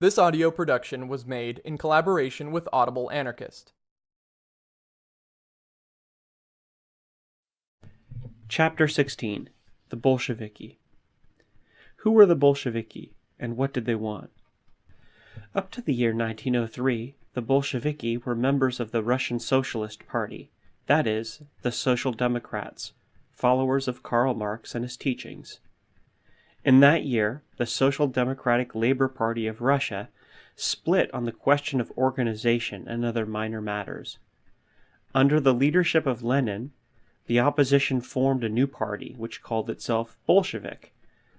This audio production was made in collaboration with Audible Anarchist. Chapter 16 The Bolsheviki Who were the Bolsheviki, and what did they want? Up to the year 1903, the Bolsheviki were members of the Russian Socialist Party, that is, the Social Democrats, followers of Karl Marx and his teachings. In that year, the Social Democratic Labor Party of Russia split on the question of organization and other minor matters. Under the leadership of Lenin, the opposition formed a new party which called itself Bolshevik.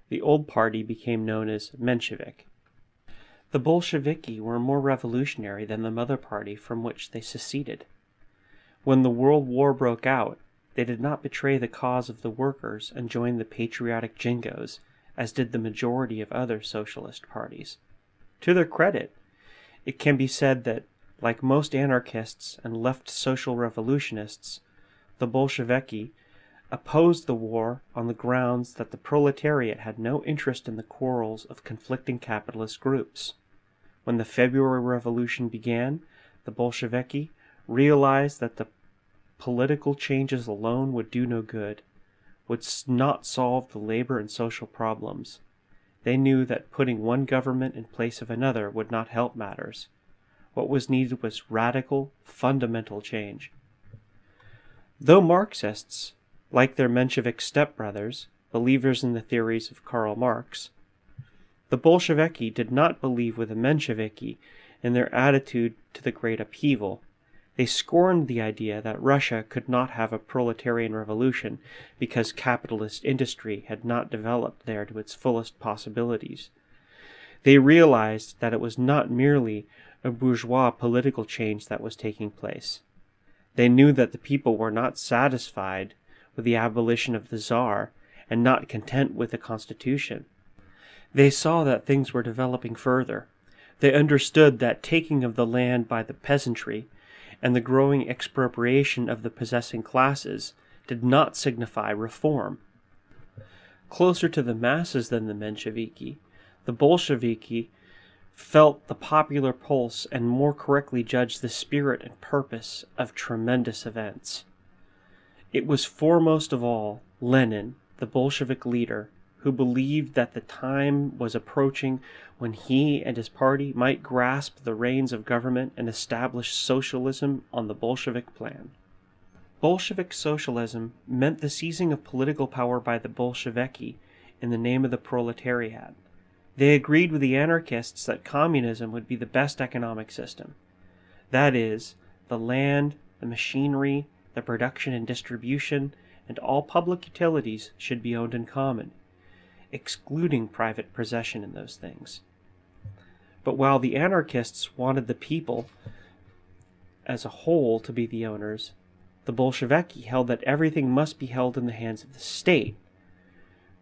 The old party became known as Menshevik. The Bolsheviki were more revolutionary than the mother party from which they seceded. When the World War broke out, they did not betray the cause of the workers and join the patriotic jingoes as did the majority of other socialist parties. To their credit, it can be said that, like most anarchists and left social revolutionists, the Bolsheviki opposed the war on the grounds that the proletariat had no interest in the quarrels of conflicting capitalist groups. When the February Revolution began, the Bolsheviki realized that the political changes alone would do no good would not solve the labor and social problems. They knew that putting one government in place of another would not help matters. What was needed was radical, fundamental change. Though Marxists, like their Menshevik stepbrothers, believers in the theories of Karl Marx, the Bolsheviki did not believe with the Mensheviki in their attitude to the great upheaval they scorned the idea that Russia could not have a proletarian revolution because capitalist industry had not developed there to its fullest possibilities. They realized that it was not merely a bourgeois political change that was taking place. They knew that the people were not satisfied with the abolition of the Tsar and not content with the Constitution. They saw that things were developing further. They understood that taking of the land by the peasantry and the growing expropriation of the possessing classes did not signify reform. Closer to the masses than the Mensheviki, the Bolsheviki felt the popular pulse and more correctly judged the spirit and purpose of tremendous events. It was foremost of all Lenin, the Bolshevik leader, who believed that the time was approaching when he and his party might grasp the reins of government and establish socialism on the Bolshevik plan. Bolshevik socialism meant the seizing of political power by the Bolsheviki in the name of the proletariat. They agreed with the anarchists that communism would be the best economic system. That is, the land, the machinery, the production and distribution, and all public utilities should be owned in common excluding private possession in those things. But while the anarchists wanted the people as a whole to be the owners, the Bolsheviki held that everything must be held in the hands of the state,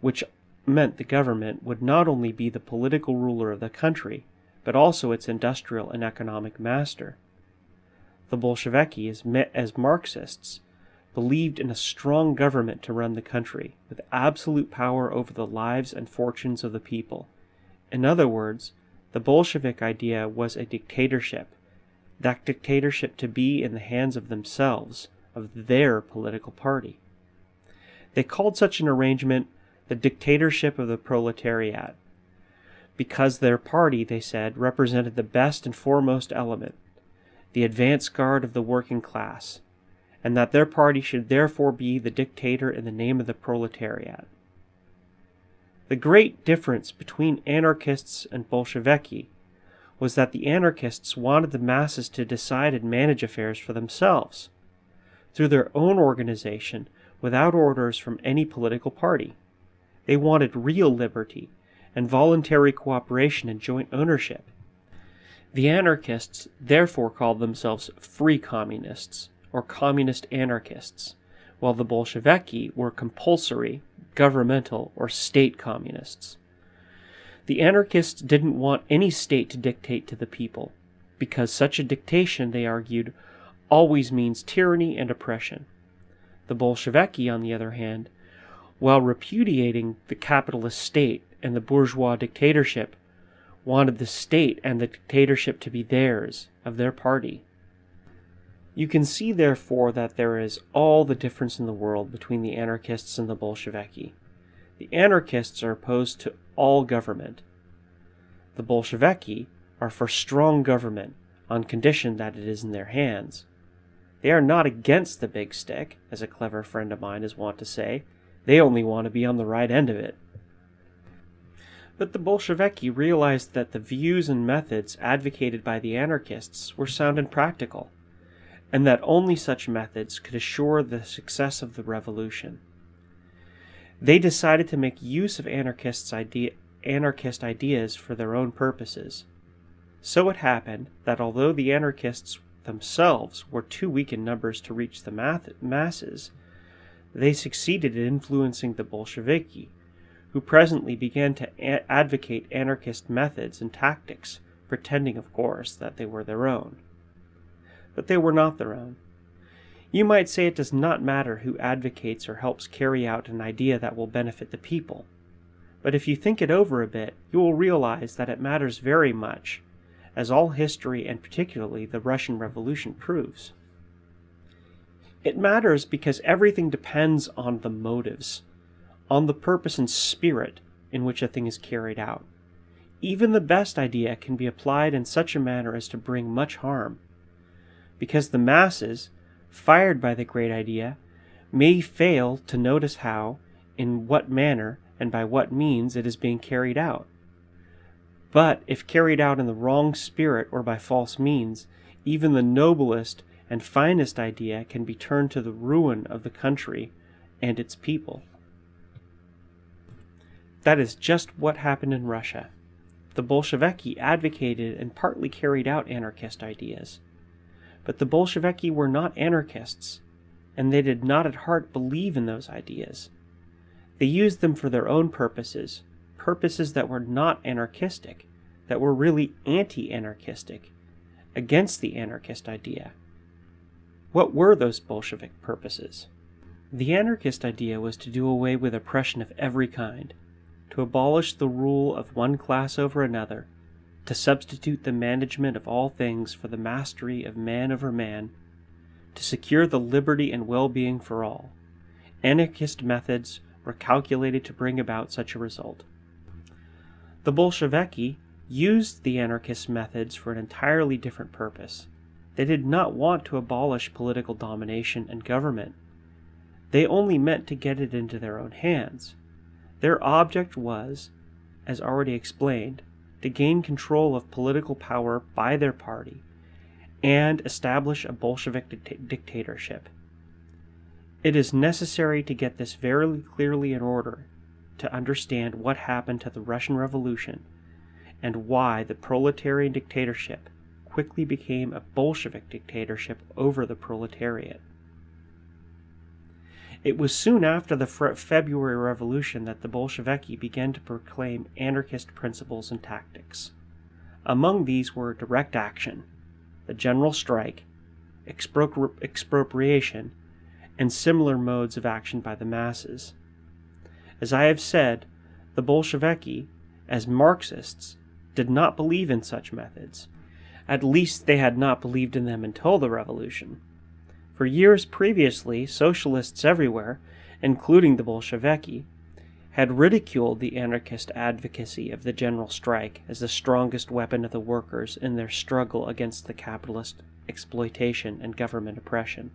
which meant the government would not only be the political ruler of the country, but also its industrial and economic master. The Bolsheviki, as, as Marxists, believed in a strong government to run the country, with absolute power over the lives and fortunes of the people. In other words, the Bolshevik idea was a dictatorship, that dictatorship to be in the hands of themselves, of their political party. They called such an arrangement the dictatorship of the proletariat, because their party, they said, represented the best and foremost element, the advance guard of the working class, and that their party should therefore be the dictator in the name of the proletariat. The great difference between anarchists and Bolsheviki was that the anarchists wanted the masses to decide and manage affairs for themselves, through their own organization, without orders from any political party. They wanted real liberty and voluntary cooperation and joint ownership. The anarchists therefore called themselves free communists or communist anarchists, while the Bolsheviki were compulsory, governmental, or state communists. The anarchists didn't want any state to dictate to the people, because such a dictation, they argued, always means tyranny and oppression. The Bolsheviki, on the other hand, while repudiating the capitalist state and the bourgeois dictatorship, wanted the state and the dictatorship to be theirs, of their party. You can see, therefore, that there is all the difference in the world between the anarchists and the Bolsheviki. The anarchists are opposed to all government. The Bolsheviki are for strong government on condition that it is in their hands. They are not against the big stick, as a clever friend of mine is wont to say. They only want to be on the right end of it. But the Bolsheviki realized that the views and methods advocated by the anarchists were sound and practical, and that only such methods could assure the success of the revolution. They decided to make use of anarchists' idea, anarchist ideas for their own purposes. So it happened that although the anarchists themselves were too weak in numbers to reach the masses, they succeeded in influencing the Bolsheviki, who presently began to advocate anarchist methods and tactics, pretending, of course, that they were their own. But they were not their own. You might say it does not matter who advocates or helps carry out an idea that will benefit the people. But if you think it over a bit, you will realize that it matters very much, as all history and particularly the Russian Revolution proves. It matters because everything depends on the motives, on the purpose and spirit in which a thing is carried out. Even the best idea can be applied in such a manner as to bring much harm, because the masses, fired by the great idea, may fail to notice how, in what manner, and by what means it is being carried out. But if carried out in the wrong spirit or by false means, even the noblest and finest idea can be turned to the ruin of the country and its people. That is just what happened in Russia. The Bolsheviki advocated and partly carried out anarchist ideas. But the Bolsheviki were not anarchists, and they did not at heart believe in those ideas. They used them for their own purposes, purposes that were not anarchistic, that were really anti anarchistic, against the anarchist idea. What were those Bolshevik purposes? The anarchist idea was to do away with oppression of every kind, to abolish the rule of one class over another, to substitute the management of all things for the mastery of man over man, to secure the liberty and well being for all. Anarchist methods were calculated to bring about such a result. The Bolsheviki used the anarchist methods for an entirely different purpose. They did not want to abolish political domination and government. They only meant to get it into their own hands. Their object was, as already explained, to gain control of political power by their party and establish a Bolshevik dictatorship. It is necessary to get this very clearly in order to understand what happened to the Russian Revolution and why the proletarian dictatorship quickly became a Bolshevik dictatorship over the proletariat. It was soon after the February Revolution that the Bolsheviki began to proclaim anarchist principles and tactics. Among these were direct action, the general strike, expro expropriation, and similar modes of action by the masses. As I have said, the Bolsheviki, as Marxists, did not believe in such methods. At least they had not believed in them until the revolution. For years previously, socialists everywhere, including the Bolsheviki, had ridiculed the anarchist advocacy of the general strike as the strongest weapon of the workers in their struggle against the capitalist exploitation and government oppression.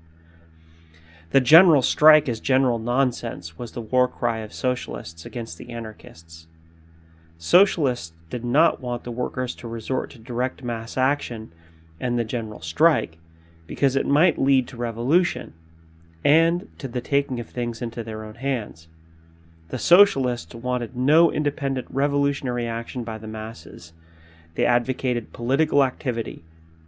The general strike as general nonsense was the war cry of socialists against the anarchists. Socialists did not want the workers to resort to direct mass action and the general strike because it might lead to revolution and to the taking of things into their own hands. The socialists wanted no independent revolutionary action by the masses. They advocated political activity.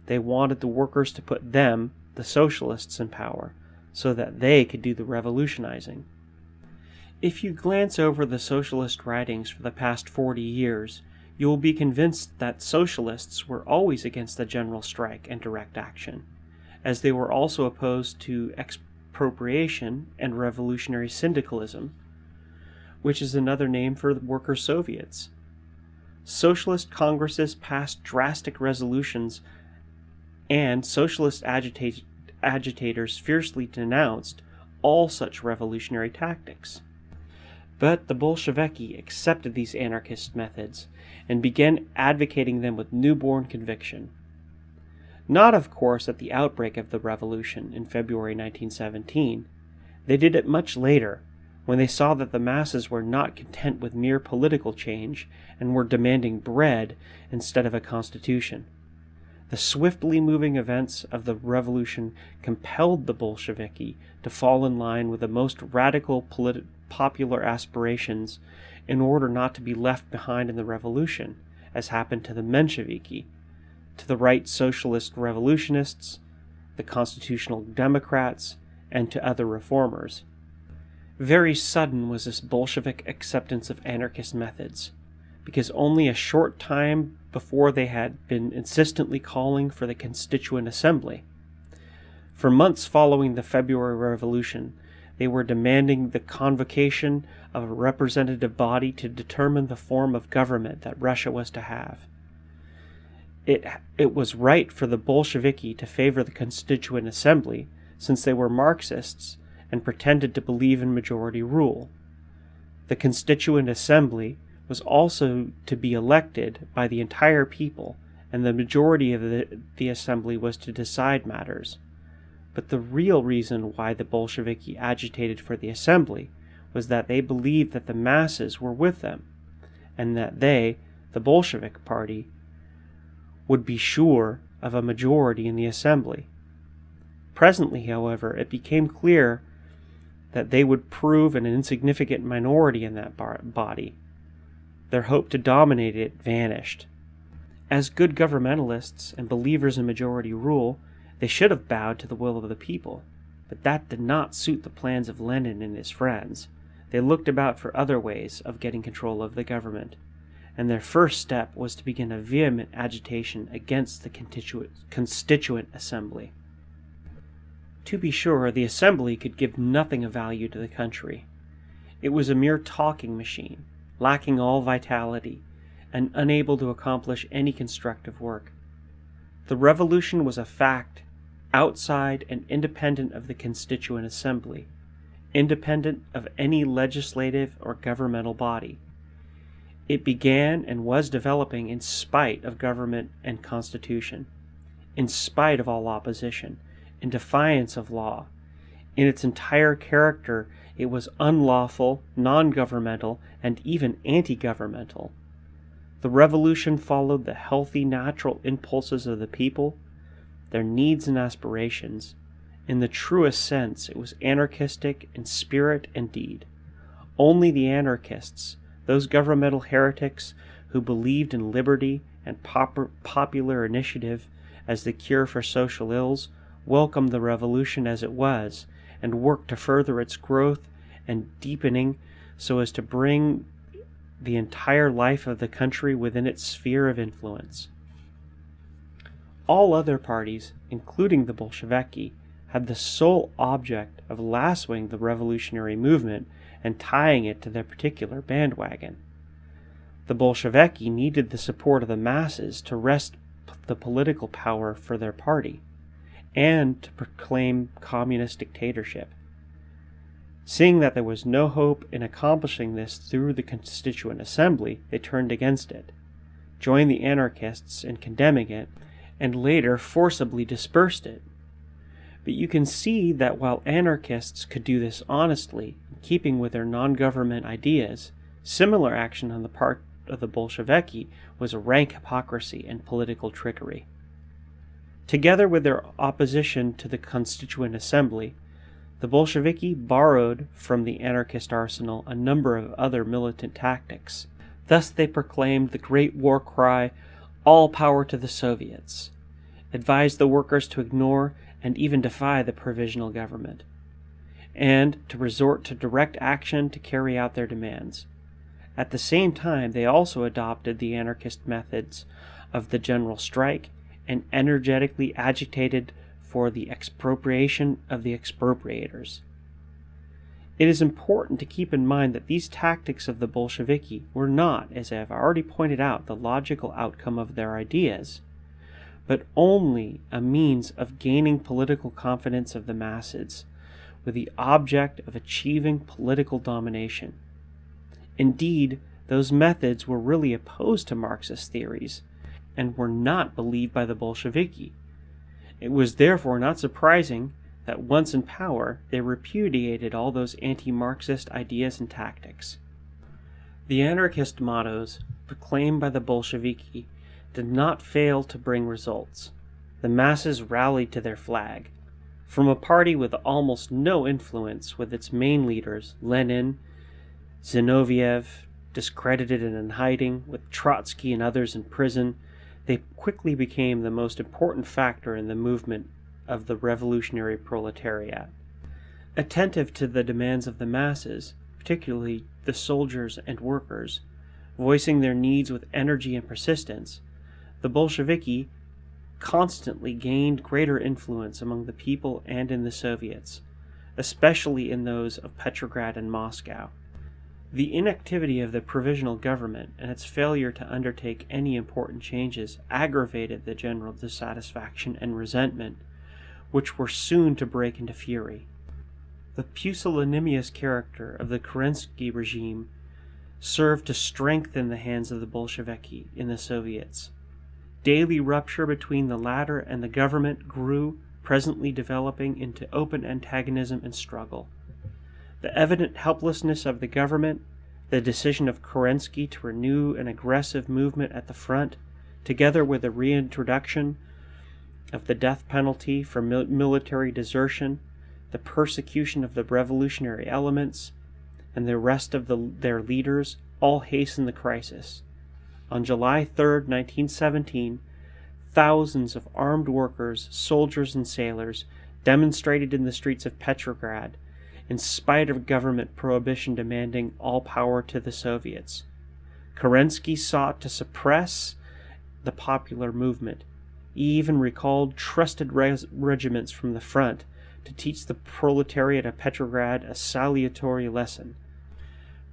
They wanted the workers to put them, the socialists, in power so that they could do the revolutionizing. If you glance over the socialist writings for the past 40 years, you will be convinced that socialists were always against the general strike and direct action, as they were also opposed to expropriation and revolutionary syndicalism, which is another name for worker Soviets. socialist congresses passed drastic resolutions, and socialist agita- agitators fiercely denounced all such revolutionary tactics. But the Bolsheviki accepted these anarchist methods and began advocating them with newborn conviction. Not, of course, at the outbreak of the revolution in February 1917. They did it much later, when they saw that the masses were not content with mere political change and were demanding bread instead of a constitution. The swiftly moving events of the revolution compelled the Bolsheviki to fall in line with the most radical politi- popular aspirations in order not to be left behind in the revolution, as happened to the Mensheviki, to the right socialist revolutionists, the constitutional democrats, and to other reformers. Very sudden was this Bolshevik acceptance of anarchist methods, because only a short time before they had been insistently calling for the Constituent Assembly. For months following the February Revolution, they were demanding the convocation of a representative body to determine the form of government that Russia was to have. It, it was right for the Bolsheviki to favor the Constituent Assembly, since they were Marxists and pretended to believe in majority rule. The Constituent Assembly was also to be elected by the entire people, and the majority of the, the assembly was to decide matters. But the real reason why the Bolsheviki agitated for the assembly was that they believed that the masses were with them, and that they, the Bolshevik party, would be sure of a majority in the assembly. Presently, however, it became clear that they would prove an insignificant minority in that body. Their hope to dominate it vanished. As good governmentalists and believers in majority rule, they should have bowed to the will of the people, but that did not suit the plans of Lenin and his friends. They looked about for other ways of getting control of the government, and their first step was to begin a vehement agitation against the constituent, assembly. To be sure, the assembly could give nothing of value to the country. It was a mere talking machine, lacking all vitality, and unable to accomplish any constructive work. The revolution was a fact outside and independent of the Constituent Assembly, independent of any legislative or governmental body. It began and was developing in spite of government and constitution, in spite of all opposition, in defiance of law. In its entire character, it was unlawful, non governmental, and even anti governmental. The revolution followed the healthy, natural impulses of the people their needs and aspirations. In the truest sense, it was anarchistic in spirit and deed. Only the anarchists, those governmental heretics who believed in liberty and pop- popular initiative as the cure for social ills, welcomed the revolution as it was and worked to further its growth and deepening so as to bring the entire life of the country within its sphere of influence. All other parties, including the Bolsheviki, had the sole object of lassoing the revolutionary movement and tying it to their particular bandwagon. The Bolsheviki needed the support of the masses to wrest the political power for their party and to proclaim communist dictatorship. Seeing that there was no hope in accomplishing this through the Constituent Assembly, they turned against it, joined the anarchists in condemning it, and later forcibly dispersed it. But you can see that while anarchists could do this honestly, keeping with their non government ideas, similar action on the part of the Bolsheviki was rank hypocrisy and political trickery. Together with their opposition to the Constituent Assembly, the Bolsheviki borrowed from the anarchist arsenal a number of other militant tactics. Thus they proclaimed the great war cry all power to the Soviets, advised the workers to ignore and even defy the provisional government, and to resort to direct action to carry out their demands. At the same time, they also adopted the anarchist methods of the general strike and energetically agitated for the expropriation of the expropriators. It is important to keep in mind that these tactics of the Bolsheviki were not, as I have already pointed out, the logical outcome of their ideas, but only a means of gaining political confidence of the masses, with the object of achieving political domination. Indeed, those methods were really opposed to Marxist theories and were not believed by the Bolsheviki. It was therefore not surprising that once in power they repudiated all those anti Marxist ideas and tactics. The anarchist mottos proclaimed by the Bolsheviki did not fail to bring results. The masses rallied to their flag. From a party with almost no influence, with its main leaders, Lenin, Zinoviev, discredited and in hiding, with Trotsky and others in prison, they quickly became the most important factor in the movement of the revolutionary proletariat. Attentive to the demands of the masses, particularly the soldiers and workers, voicing their needs with energy and persistence, the Bolsheviki constantly gained greater influence among the people and in the Soviets, especially in those of Petrograd and Moscow. The inactivity of the provisional government and its failure to undertake any important changes aggravated the general dissatisfaction and resentment, which were soon to break into fury. The pusillanimous character of the Kerensky regime served to strengthen the hands of the Bolsheviki in the Soviets. Daily rupture between the latter and the government grew, presently developing into open antagonism and struggle. The evident helplessness of the government, the decision of Kerensky to renew an aggressive movement at the front, together with the reintroduction of the death penalty for mil military desertion, the persecution of the revolutionary elements, and the arrest of the, their leaders all hastened the crisis. On July 3, 1917, thousands of armed workers, soldiers, and sailors demonstrated in the streets of Petrograd in spite of government prohibition demanding all power to the Soviets. Kerensky sought to suppress the popular movement. He even recalled trusted regiments from the front to teach the proletariat of Petrograd a salutary lesson.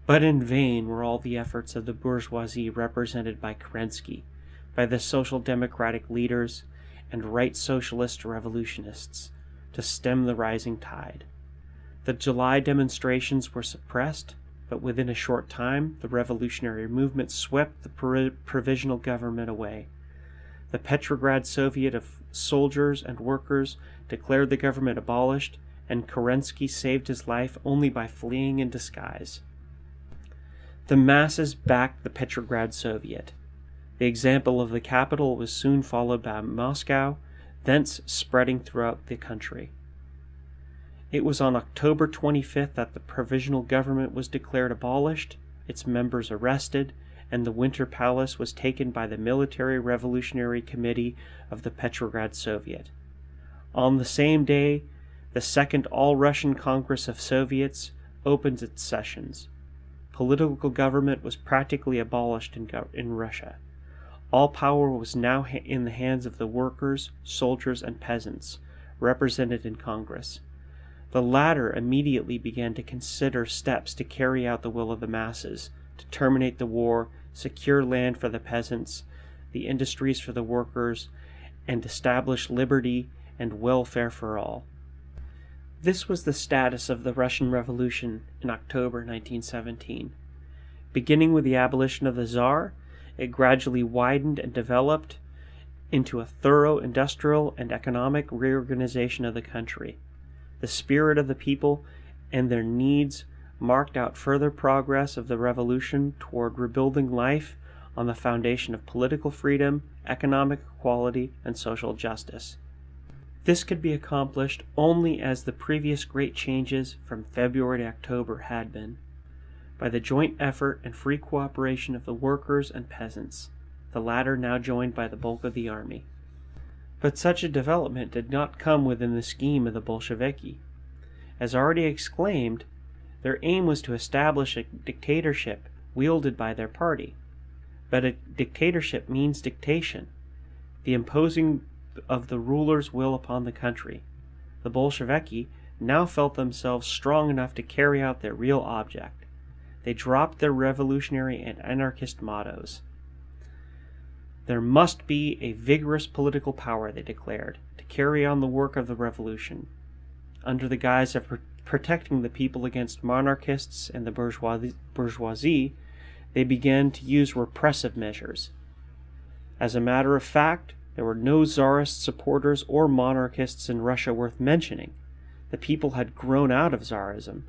But in vain were all the efforts of the bourgeoisie represented by Kerensky, by the social democratic leaders, and right socialist revolutionists to stem the rising tide. The July demonstrations were suppressed, but within a short time the revolutionary movement swept the provisional government away. The Petrograd Soviet of soldiers and workers declared the government abolished, and Kerensky saved his life only by fleeing in disguise. The masses backed the Petrograd Soviet. The example of the capital was soon followed by Moscow, thence spreading throughout the country. It was on October 25th that the provisional government was declared abolished, its members arrested, and the Winter Palace was taken by the Military Revolutionary Committee of the Petrograd Soviet. On the same day, the Second All-Russian Congress of Soviets opened its sessions. Political government was practically abolished in, in Russia. All power was now in the hands of the workers, soldiers, and peasants, represented in Congress. The latter immediately began to consider steps to carry out the will of the masses, to terminate the war, secure land for the peasants, the industries for the workers, and establish liberty and welfare for all. This was the status of the Russian Revolution in October 1917. Beginning with the abolition of the Tsar, it gradually widened and developed into a thorough industrial and economic reorganization of the country. The spirit of the people and their needs marked out further progress of the revolution toward rebuilding life on the foundation of political freedom, economic equality, and social justice. This could be accomplished only as the previous great changes from February to October had been, by the joint effort and free cooperation of the workers and peasants, the latter now joined by the bulk of the army. But such a development did not come within the scheme of the Bolsheviki. As already exclaimed, their aim was to establish a dictatorship wielded by their party. But a dictatorship means dictation, the imposing of the ruler's will upon the country. The Bolsheviki now felt themselves strong enough to carry out their real object. They dropped their revolutionary and anarchist mottos. There must be a vigorous political power, they declared, to carry on the work of the revolution. Under the guise of pr- protecting the people against monarchists and the bourgeoisie, bourgeoisie, they began to use repressive measures. As a matter of fact, there were no czarist supporters or monarchists in Russia worth mentioning. The people had grown out of czarism,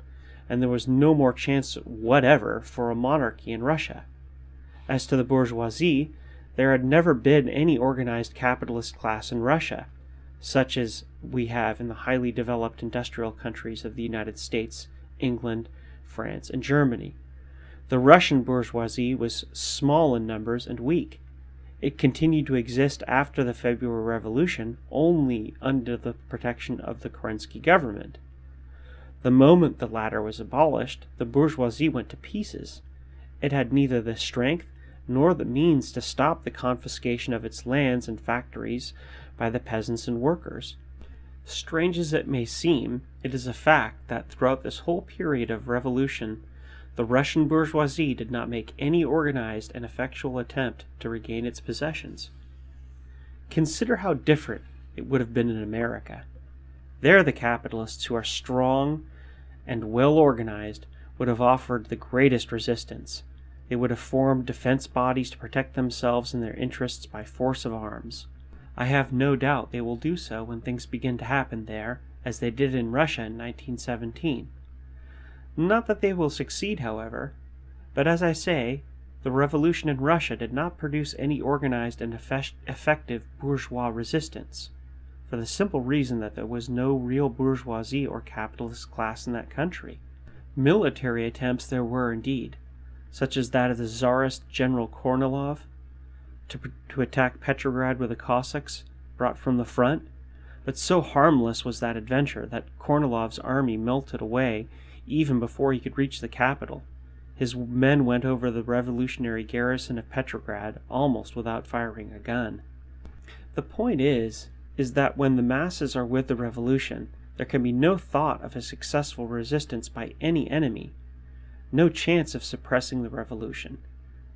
and there was no more chance whatever for a monarchy in Russia. As to the bourgeoisie, there had never been any organized capitalist class in Russia, such as we have in the highly developed industrial countries of the United States, England, France, and Germany. The Russian bourgeoisie was small in numbers and weak. It continued to exist after the February Revolution only under the protection of the Kerensky government. The moment the latter was abolished, the bourgeoisie went to pieces. It had neither the strength nor the means to stop the confiscation of its lands and factories by the peasants and workers. Strange as it may seem, it is a fact that throughout this whole period of revolution, the Russian bourgeoisie did not make any organized and effectual attempt to regain its possessions. Consider how different it would have been in America. There, the capitalists who are strong and well organized would have offered the greatest resistance. They would have formed defense bodies to protect themselves and their interests by force of arms. I have no doubt they will do so when things begin to happen there, as they did in Russia in 1917. Not that they will succeed, however, but as I say, the revolution in Russia did not produce any organized and effective bourgeois resistance, for the simple reason that there was no real bourgeoisie or capitalist class in that country. Military attempts there were indeed, such as that of the Tsarist General Kornilov to, to attack Petrograd with the Cossacks brought from the front, but so harmless was that adventure that Kornilov's army melted away even before he could reach the capital. His men went over the revolutionary garrison of Petrograd almost without firing a gun. The point is, is that when the masses are with the revolution, there can be no thought of a successful resistance by any enemy no chance of suppressing the revolution.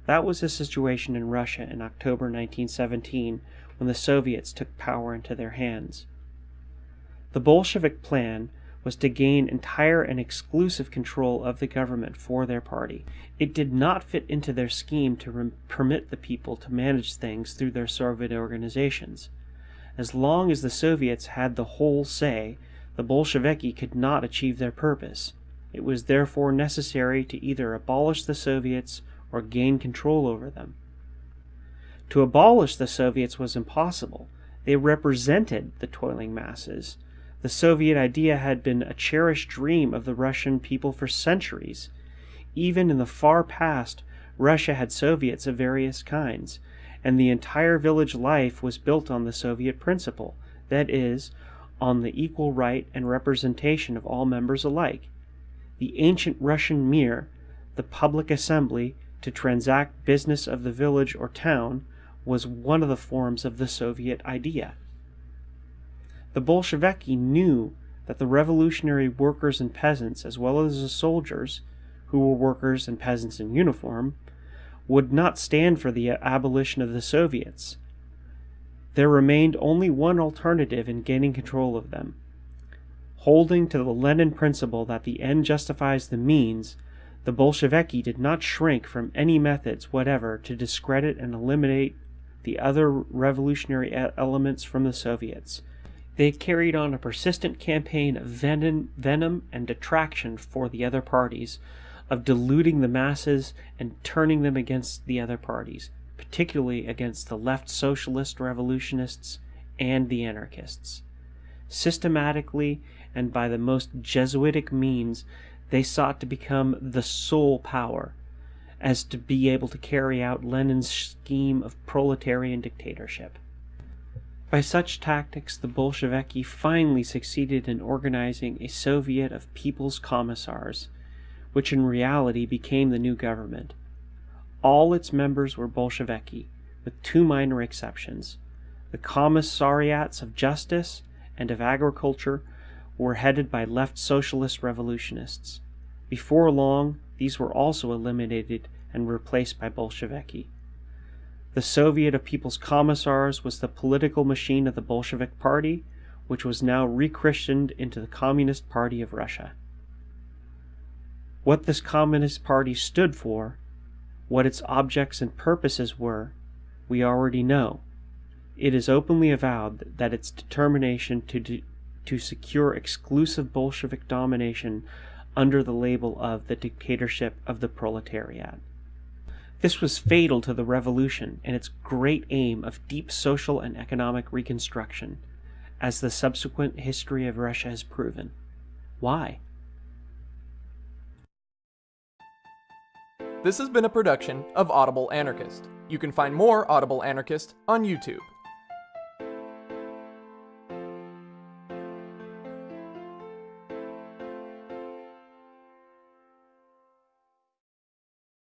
That was the situation in Russia in October 1917 when the Soviets took power into their hands. The Bolshevik plan was to gain entire and exclusive control of the government for their party. It did not fit into their scheme to permit the people to manage things through their Soviet organizations. As long as the Soviets had the whole say, the Bolsheviki could not achieve their purpose. It was therefore necessary to either abolish the Soviets or gain control over them. To abolish the Soviets was impossible. They represented the toiling masses. The Soviet idea had been a cherished dream of the Russian people for centuries. Even in the far past, Russia had Soviets of various kinds, and the entire village life was built on the Soviet principle that is, on the equal right and representation of all members alike the ancient Russian mir, the public assembly to transact business of the village or town, was one of the forms of the Soviet idea. The Bolsheviki knew that the revolutionary workers and peasants, as well as the soldiers, who were workers and peasants in uniform, would not stand for the abolition of the Soviets. There remained only one alternative in gaining control of them Holding to the Lenin principle that the end justifies the means, the Bolsheviki did not shrink from any methods whatever to discredit and eliminate the other revolutionary elements from the Soviets. They carried on a persistent campaign of venom, venom and detraction for the other parties, of deluding the masses and turning them against the other parties, particularly against the left socialist revolutionists and the anarchists. Systematically and by the most Jesuitic means, they sought to become the sole power, as to be able to carry out Lenin's scheme of proletarian dictatorship. By such tactics, the Bolsheviki finally succeeded in organizing a Soviet of People's Commissars, which in reality became the new government. All its members were Bolsheviki, with two minor exceptions. The commissariats of justice and of agriculture were headed by left socialist revolutionists. Before long, these were also eliminated and replaced by Bolsheviki. The Soviet of People's Commissars was the political machine of the Bolshevik Party, which was now rechristened into the Communist Party of Russia. What this Communist Party stood for, what its objects and purposes were, we already know. It is openly avowed that its determination to, to secure exclusive Bolshevik domination under the label of the dictatorship of the proletariat. This was fatal to the revolution and its great aim of deep social and economic reconstruction, as the subsequent history of Russia has proven. Why? This has been a production of Audible Anarchist. You can find more Audible Anarchist on YouTube.